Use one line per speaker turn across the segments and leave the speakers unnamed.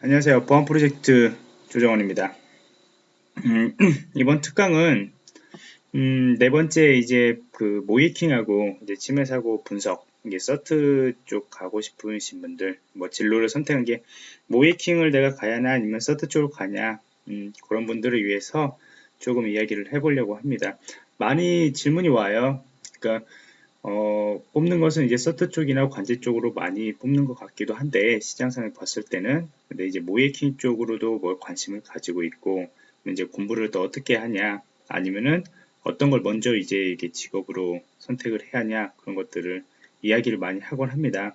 안녕하세요. 보안 프로젝트 조정원입니다. 음, 이번 특강은 음, 네 번째 이제 그 모이킹하고 이제 침해 사고 분석 이게 서트 쪽 가고 싶으신 분들 뭐 진로를 선택한 게 모이킹을 내가 가야 하나 아니면 서트 쪽으로 가냐 음, 그런 분들을 위해서 조금 이야기를 해보려고 합니다. 많이 질문이 와요. 그러니까 어, 뽑는 것은 이제 서트 쪽이나 관제 쪽으로 많이 뽑는 것 같기도 한데 시장상에 봤을 때는 근데 이제 모이킹 쪽으로도 뭘 관심을 가지고 있고 이제 공부를 또 어떻게 하냐 아니면은 어떤 걸 먼저 이제 이게 직업으로 선택을 해야 하냐 그런 것들을 이야기를 많이 하곤 합니다.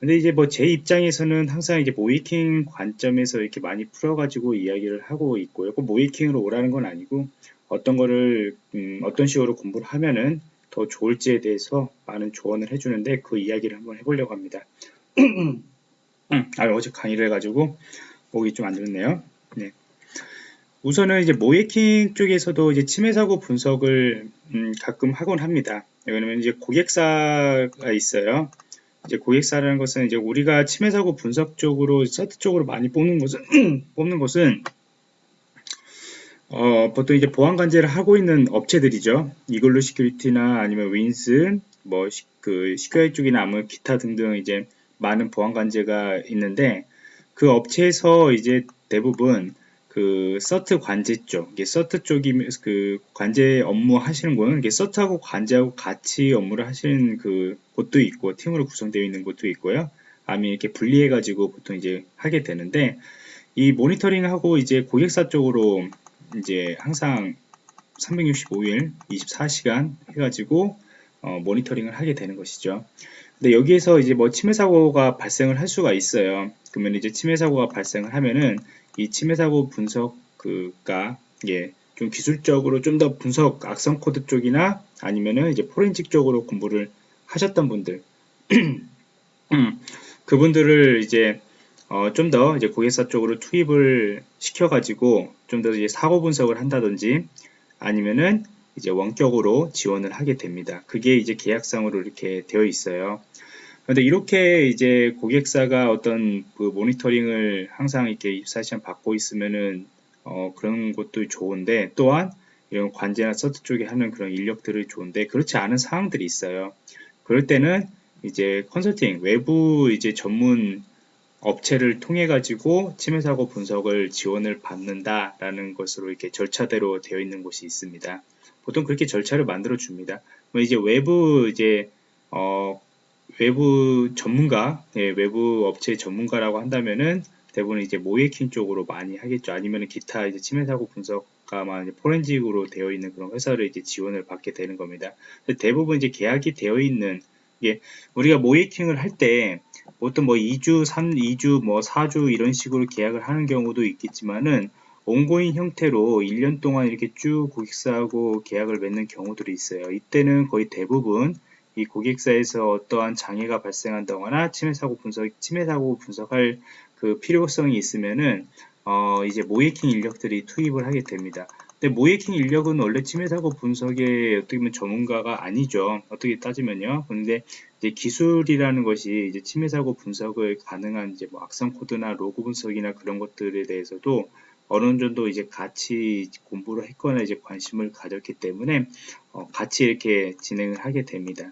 근데 이제 뭐 제 입장에서는 항상 이제 모이킹 관점에서 이렇게 많이 풀어가지고 이야기를 하고 있고요. 꼭 모이킹으로 오라는 건 아니고 어떤 거를 음, 어떤 식으로 공부를 하면은 더 좋을지에 대해서 많은 조언을 해주는데 그 이야기를 한번 해보려고 합니다. 음, 아, 어제 강의를 해가지고 목이 좀 안 좋네요. 네. 우선은 이제 모의해킹 쪽에서도 이제 침해 사고 분석을 음, 가끔 하곤 합니다. 왜냐면 이제 고객사가 있어요. 이제 고객사라는 것은 이제 우리가 침해 사고 분석 쪽으로 CERT 쪽으로 많이 뽑는 것은 뽑는 것은 어, 보통 이제 보안 관제를 하고 있는 업체들이죠. 이글루 시큐리티나 아니면 윈슨, 뭐, 시, 그, 시큐리 쪽이나 아무 기타 등등 이제 많은 보안 관제가 있는데, 그 업체에서 이제 대부분 그 서트 관제 쪽, 이게 서트 쪽이 그 관제 업무 하시는 거는 이게 서트하고 관제하고 같이 업무를 하시는 그 곳도 있고, 팀으로 구성되어 있는 곳도 있고요. 아니면 이렇게 분리해 가지고 보통 이제 하게 되는데, 이 모니터링하고 이제 고객사 쪽으로 이제 항상 365일 24시간 해가지고 어, 모니터링을 하게 되는 것이죠. 근데 여기에서 이제 뭐 침해 사고가 발생을 할 수가 있어요. 그러면 이제 침해 사고가 발생을 하면은 이 침해 사고 분석 그가 예, 좀 기술적으로 좀 더 분석 악성 코드 쪽이나 아니면은 이제 포렌식 쪽으로 공부를 하셨던 분들 음, 그분들을 이제 어, 좀 더 이제 고객사 쪽으로 투입을 시켜가지고 좀 더 이제 사고 분석을 한다든지 아니면은 이제 원격으로 지원을 하게 됩니다. 그게 이제 계약상으로 이렇게 되어 있어요. 그런데 이렇게 이제 고객사가 어떤 그 모니터링을 항상 이렇게 24시간 받고 있으면은 어, 그런 것도 좋은데 또한 이런 관제나 서트 쪽에 하는 그런 인력들이 좋은데 그렇지 않은 상황들이 있어요. 그럴 때는 이제 컨설팅 외부 이제 전문 업체를 통해 가지고 침해 사고 분석을 지원을 받는다라는 것으로 이렇게 절차대로 되어 있는 곳이 있습니다. 보통 그렇게 절차를 만들어 줍니다. 뭐 이제 외부 이제 어 외부 전문가, 예, 외부 업체 전문가라고 한다면은 대부분 이제 모예킹 쪽으로 많이 하겠죠. 아니면 기타 이제 침해 사고 분석가만 포렌직으로 되어 있는 그런 회사를 이제 지원을 받게 되는 겁니다. 대부분 이제 계약이 되어 있는 예, 우리가 모이킹을 할때 보통 뭐 2주, 3, 2주, 뭐 4주 이런 식으로 계약을 하는 경우도 있겠지만은 온고인 형태로 1년 동안 이렇게 쭉 고객사하고 계약을 맺는 경우들이 있어요. 이때는 거의 대부분 이 고객사에서 어떠한 장애가 발생한다거나 침해 사고 분석, 침해 사고 분석할 그 필요성이 있으면은 어 이제 모이킹 인력들이 투입을 하게 됩니다. 근데 모이킹 인력은 원래 침해 사고 분석에 어떻게 보면 전문가가 아니죠. 어떻게 따지면요. 그런데 이제 기술이라는 것이 이제 침해 사고 분석을 가능한 이제 뭐 악성 코드나 로그 분석이나 그런 것들에 대해서도 어느 정도 이제 같이 공부를 했거나 이제 관심을 가졌기 때문에 어, 같이 이렇게 진행을 하게 됩니다.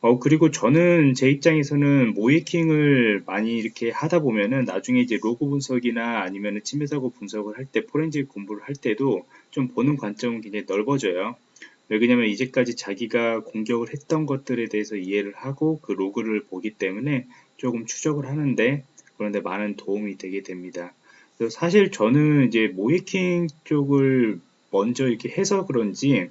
어, 그리고 저는 제 입장에서는 모이킹을 많이 이렇게 하다 보면은 나중에 이제 로그 분석이나 아니면은 침해 사고 분석을 할 때 포렌식 공부를 할 때도 좀 보는 관점은 굉장히 넓어져요. 왜냐면 이제까지 자기가 공격을 했던 것들에 대해서 이해를 하고 그 로그를 보기 때문에 조금 추적을 하는데 그런데 많은 도움이 되게 됩니다. 사실 저는 이제 모이킹 쪽을 먼저 이렇게 해서 그런지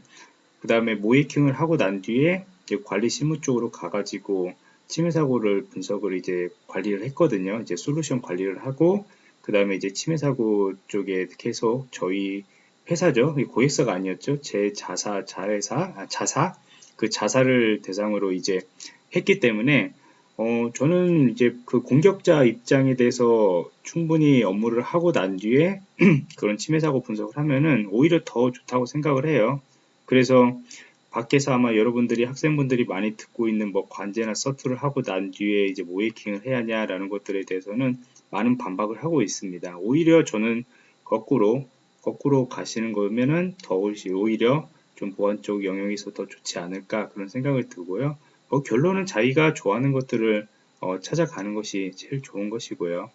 그 다음에 모이킹을 하고 난 뒤에 관리 실무 쪽으로 가가지고 침해 사고를 분석을 이제 관리를 했거든요. 이제 솔루션 관리를 하고 그 다음에 이제 침해 사고 쪽에 계속 저희 회사죠. 고객사가 아니었죠. 제 자사 자회사 아, 자사 그 자사를 대상으로 이제 했기 때문에 어, 저는 이제 그 공격자 입장에 대해서 충분히 업무를 하고 난 뒤에 그런 침해 사고 분석을 하면은 오히려 더 좋다고 생각을 해요. 그래서 밖에서 아마 여러분들이 학생분들이 많이 듣고 있는 뭐 관제나 서투를 하고 난 뒤에 이제 모이킹을 해야 하냐라는 것들에 대해서는 많은 반박을 하고 있습니다. 오히려 저는 거꾸로 거꾸로 가시는 거면은 더 오히려 좀 보안 쪽 영역에서 더 좋지 않을까 그런 생각을 들고요. 어, 결론은 자기가 좋아하는 것들을 어, 찾아가는 것이 제일 좋은 것이고요.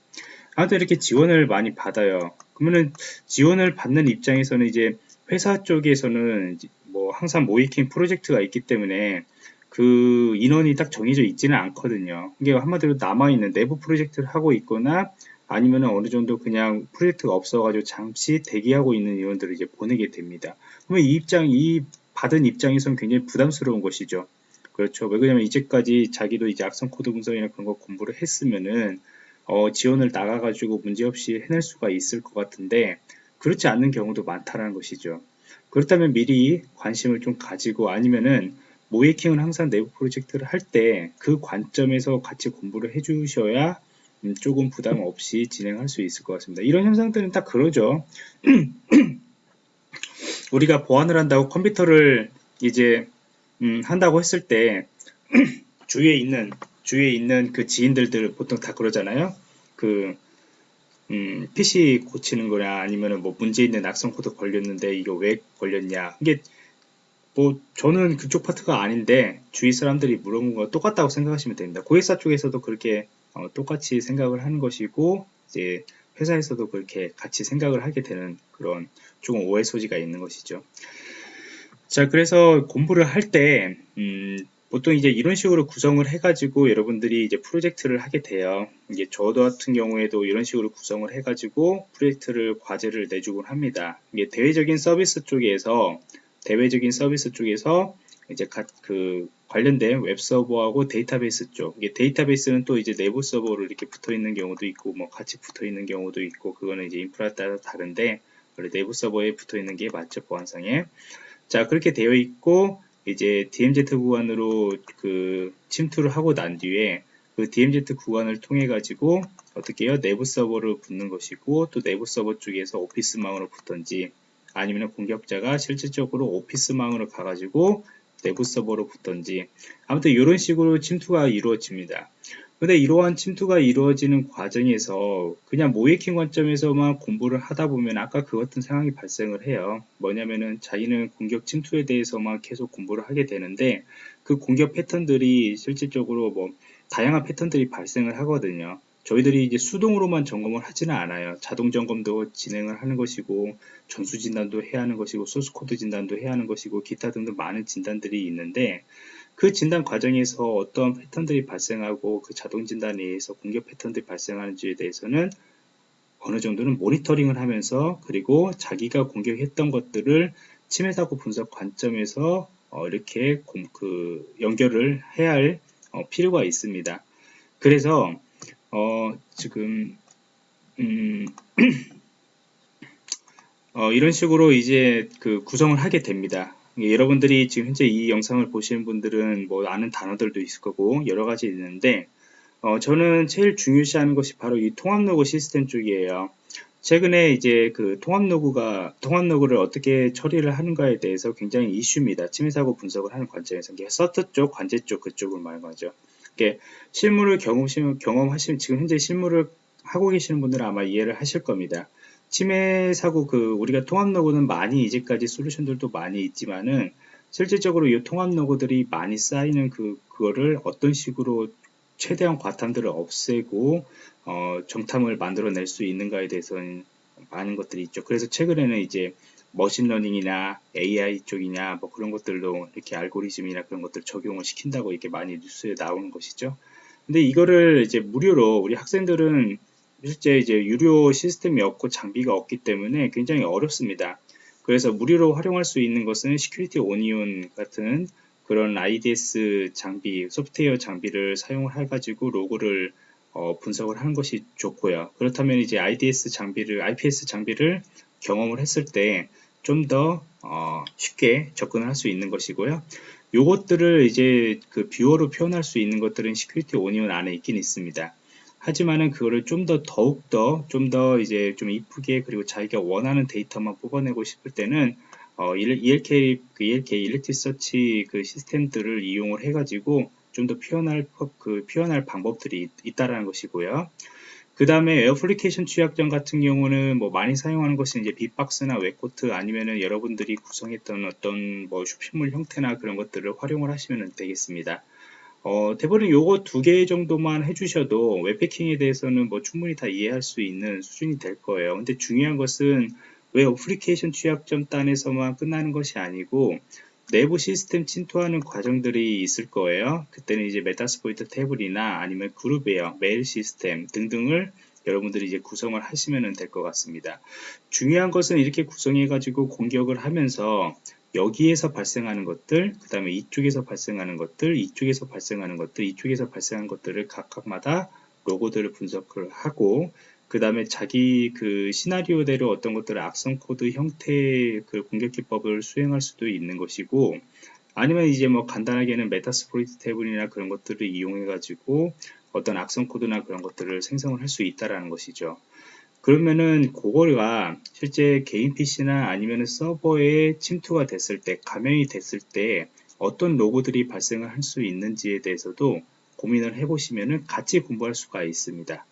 아무튼 이렇게 지원을 많이 받아요. 그러면은 지원을 받는 입장에서는 이제 회사 쪽에서는 뭐 항상 모이킹 프로젝트가 있기 때문에 그 인원이 딱 정해져 있지는 않거든요. 이게 한마디로 남아있는 내부 프로젝트를 하고 있거나 아니면 어느 정도 그냥 프로젝트가 없어가지고 잠시 대기하고 있는 인원들을 이제 보내게 됩니다. 그러면 이 입장, 이 받은 입장에서는 굉장히 부담스러운 것이죠. 그렇죠. 왜 그러냐면 이제까지 자기도 이제 악성 코드 분석이나 그런 거 공부를 했으면은 어, 지원을 나가가지고 문제없이 해낼 수가 있을 것 같은데 그렇지 않는 경우도 많다라는 것이죠. 그렇다면 미리 관심을 좀 가지고 아니면은 모의해킹은 항상 내부 프로젝트를 할 때 그 관점에서 같이 공부를 해 주셔야 음, 조금 부담 없이 진행할 수 있을 것 같습니다. 이런 현상들은 딱 그러죠. 우리가 보안을 한다고 컴퓨터를 이제 음, 한다고 했을 때 주위에 있는 주위에 있는 그 지인들들 보통 다 그러잖아요. 그 음, PC 고치는 거냐 아니면은 뭐 문제 있는 악성 코드 걸렸는데 이거 왜 걸렸냐 이게 뭐 저는 그쪽 파트가 아닌데 주위 사람들이 물어본 거 똑같다고 생각하시면 됩니다. 고객사 쪽에서도 그렇게 어, 똑같이 생각을 하는 것이고 이제 회사에서도 그렇게 같이 생각을 하게 되는 그런 조금 오해 소지가 있는 것이죠. 자, 그래서 공부를 할 때, 음, 보통 이제 이런 식으로 구성을 해가지고 여러분들이 이제 프로젝트를 하게 돼요. 이게 저도 같은 경우에도 이런 식으로 구성을 해가지고 프로젝트를 과제를 내주곤 합니다. 이게 대외적인 서비스 쪽에서 대외적인 서비스 쪽에서 이제 그 관련된 웹 서버하고 데이터베이스 쪽. 이게 데이터베이스는 또 이제 내부 서버로 이렇게 붙어 있는 경우도 있고 뭐 같이 붙어 있는 경우도 있고 그거는 이제 인프라 따라 다른데 내부 서버에 붙어 있는 게 맞죠 보안상에. 자 그렇게 되어 있고 이제 DMZ 구간으로 그 침투를 하고 난 뒤에 그 DMZ 구간을 통해 가지고 어떻게 해요? 내부 서버로 붙는 것이고 또 내부 서버 쪽에서 오피스망으로 붙던지 아니면 공격자가 실질적으로 오피스망으로 가가지고 내부 서버로 붙던지 아무튼 이런 식으로 침투가 이루어집니다. 근데 이러한 침투가 이루어지는 과정에서 그냥 모이킹 관점에서만 공부를 하다 보면 아까 그 같은 상황이 발생을 해요. 뭐냐면은 자기는 공격 침투에 대해서만 계속 공부를 하게 되는데 그 공격 패턴들이 실질적으로 뭐 다양한 패턴들이 발생을 하거든요. 저희들이 이제 수동으로만 점검을 하지는 않아요. 자동 점검도 진행을 하는 것이고 전수 진단도 해야 하는 것이고 소스 코드 진단도 해야 하는 것이고 기타 등등 많은 진단들이 있는데 그 진단 과정에서 어떤 패턴들이 발생하고 그 자동 진단에 의해서 공격 패턴들이 발생하는지에 대해서는 어느 정도는 모니터링을 하면서 그리고 자기가 공격했던 것들을 침해 사고 분석 관점에서 어 이렇게 공, 그 연결을 해야 할어 필요가 있습니다. 그래서 어, 지금 음, 어, 이런 식으로 이제 그 구성을 하게 됩니다. 여러분들이 지금 현재 이 영상을 보시는 분들은 뭐 아는 단어들도 있을 거고 여러 가지 있는데 어, 저는 제일 중요시하는 것이 바로 이 통합 로그 시스템 쪽이에요. 최근에 이제 그 통합 로그가 통합 로그를 어떻게 처리를 하는가에 대해서 굉장히 이슈입니다. 침해 사고 분석을 하는 관점에서 CERT 쪽, 관제 쪽 그쪽을 말하죠. 이렇게 실물을 경험하시면, 경험하시면 지금 현재 실물을 하고 계시는 분들은 아마 이해를 하실 겁니다. 침해 사고 그 우리가 통합 로고는 많이 이제까지 솔루션들도 많이 있지만은 실질적으로 이 통합 로고들이 많이 쌓이는 그 그거를 어떤 식으로 최대한 과탐들을 없애고 어, 정탐을 만들어낼 수 있는가에 대해서는 많은 것들이 있죠. 그래서 최근에는 이제 머신러닝이나 AI 쪽이냐 뭐 그런 것들도 이렇게 알고리즘이나 그런 것들 적용을 시킨다고 이렇게 많이 뉴스에 나오는 것이죠. 근데 이거를 이제 무료로 우리 학생들은 실제 이제 유료 시스템이 없고 장비가 없기 때문에 굉장히 어렵습니다. 그래서 무료로 활용할 수 있는 것은 Security Onion 같은 그런 IDS 장비, 소프트웨어 장비를 사용을 해가지고 로그를 어, 분석을 하는 것이 좋고요. 그렇다면 이제 IDS 장비를, IPS 장비를 경험을 했을 때 좀더 어, 쉽게 접근을 할 수 있는 것이고요. 요것들을 이제 그 뷰어로 표현할 수 있는 것들은 Security Onion 안에 있긴 있습니다. 하지만은 그거를 좀 더 더욱 더 좀 더 이제 좀 이쁘게 그리고 자기가 원하는 데이터만 뽑아내고 싶을 때는 어, ELK 그 ELK Elasticsearch 그 시스템들을 이용을 해가지고 좀 더 표현할 그 표현할 방법들이 있, 다라는 것이고요. 그 다음에 애플리케이션 취약점 같은 경우는 뭐 많이 사용하는 것은 이제 bee-box나 WebGoat 아니면은 여러분들이 구성했던 어떤 뭐 쇼핑몰 형태나 그런 것들을 활용을 하시면 되겠습니다. 어, 대부분 요거 두 개 정도만 해주셔도 웹해킹에 대해서는 뭐 충분히 다 이해할 수 있는 수준이 될 거예요. 근데 중요한 것은 왜 어플리케이션 취약점 단에서만 끝나는 것이 아니고 내부 시스템 침투하는 과정들이 있을 거예요. 그때는 이제 Metasploitable이나 아니면 그룹웨어, 메일 시스템 등등을 여러분들이 이제 구성을 하시면 될 것 같습니다. 중요한 것은 이렇게 구성해 가지고 공격을 하면서 여기에서 발생하는 것들, 그 다음에 이쪽에서 발생하는 것들, 이쪽에서 발생하는 것들, 이쪽에서 발생하는 것들을 각각마다 로그들을 분석을 하고 그 다음에 자기 그 시나리오대로 어떤 것들을 악성 코드 형태의 그 공격 기법을 수행할 수도 있는 것이고 아니면 이제 뭐 간단하게는 Metasploit 태블이나 그런 것들을 이용해 가지고 어떤 악성 코드나 그런 것들을 생성을 할 수 있다라는 것이죠. 그러면은 그거가 실제 개인 PC나 아니면 서버에 침투가 됐을 때, 감염이 됐을 때 어떤 로고들이 발생을 할 수 있는지에 대해서도 고민을 해보시면은 같이 공부할 수가 있습니다.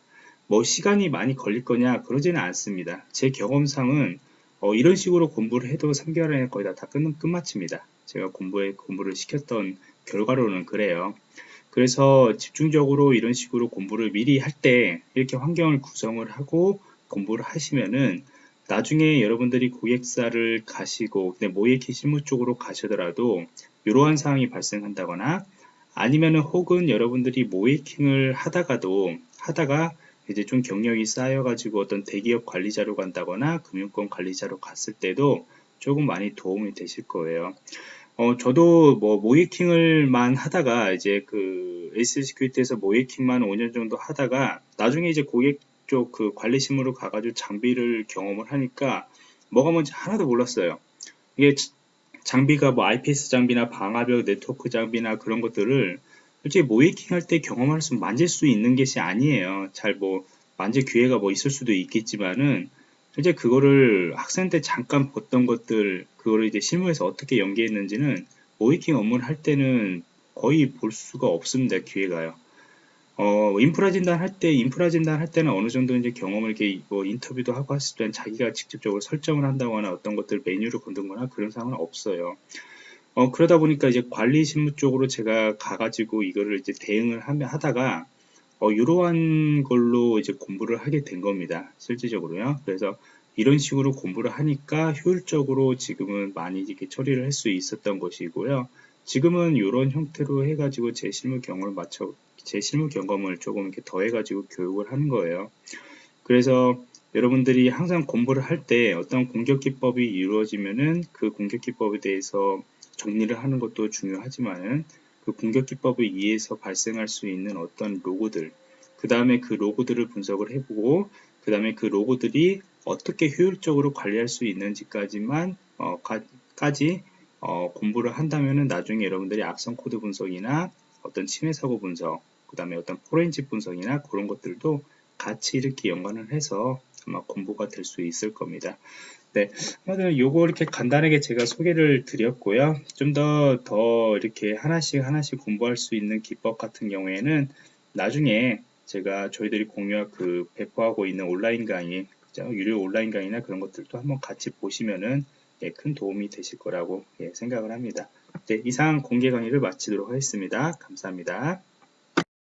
뭐 시간이 많이 걸릴 거냐 그러지는 않습니다. 제 경험상은 어, 이런 식으로 공부를 해도 3개월 안에 거의 다, 다 끝, 끝마칩니다. 제가 공부에 공부를 시켰던 결과로는 그래요. 그래서 집중적으로 이런 식으로 공부를 미리 할 때 이렇게 환경을 구성을 하고 공부를 하시면은 나중에 여러분들이 고객사를 가시고 모의키 실무 쪽으로 가시더라도 이러한 상황이 발생한다거나 아니면은 혹은 여러분들이 모의해킹을 하다가도 하다가 이제 좀 경력이 쌓여가지고 어떤 대기업 관리자로 간다거나 금융권 관리자로 갔을 때도 조금 많이 도움이 되실 거예요. 어, 저도 뭐 모의해킹을만 하다가 이제 그 A3 Security에서 모의해킹만 5년 정도 하다가 나중에 이제 고객 쪽 그 관리팀으로 가가지고 장비를 경험을 하니까 뭐가 뭔지 하나도 몰랐어요. 이게 장비가 뭐 IPS 장비나 방화벽 네트워크 장비나 그런 것들을 솔직히 모이킹 할 때 경험할 수 만질 수 있는 것이 아니에요. 잘 뭐 만질 기회가 뭐 있을 수도 있겠지만은 실제 그거를 학생 때 잠깐 봤던 것들 그거를 이제 실무에서 어떻게 연계했는지는 모이킹 업무를 할 때는 거의 볼 수가 없습니다. 기회가요. 어, 인프라 진단 할 때, 인프라 진단 할 때는 어느 정도 이제 경험을 이렇게 뭐 인터뷰도 하고 했을 때는 자기가 직접적으로 설정을 한다거나 어떤 것들 메뉴를 건든거나 그런 상황은 없어요. 어, 그러다 보니까 이제 관리 실무 쪽으로 제가 가가지고 이거를 이제 대응을 하며 하다가 어, 이러한 걸로 이제 공부를 하게 된 겁니다. 실질적으로요. 그래서 이런 식으로 공부를 하니까 효율적으로 지금은 많이 이렇게 처리를 할 수 있었던 것이고요. 지금은 이런 형태로 해가지고 제 실무 경험을 맞춰 제 실무 경험을 조금 이렇게 더해가지고 교육을 하는 거예요. 그래서 여러분들이 항상 공부를 할 때 어떤 공격 기법이 이루어지면은 그 공격 기법에 대해서 정리를 하는 것도 중요하지만은 그 공격 기법에 의해서 발생할 수 있는 어떤 로그들, 그 다음에 그 로그들을 분석을 해보고, 그 다음에 그 로그들이 어떻게 효율적으로 관리할 수 있는지까지만 어, 가, 까지 어, 공부를 한다면은 나중에 여러분들이 악성 코드 분석이나 어떤 침해 사고 분석, 그 다음에 어떤 포렌식 분석이나 그런 것들도 같이 이렇게 연관을 해서 아마 공부가 될 수 있을 겁니다. 네, 오늘 요거 이렇게 간단하게 제가 소개를 드렸고요. 좀 더더 더 이렇게 하나씩 하나씩 공부할 수 있는 기법 같은 경우에는 나중에 제가 저희들이 공유할 그 배포하고 있는 온라인 강의, 그죠? 유료 온라인 강의나 그런 것들도 한번 같이 보시면은 예, 큰 도움이 되실 거라고 예, 생각을 합니다. 네, 이상 공개 강의를 마치도록 하겠습니다. 감사합니다.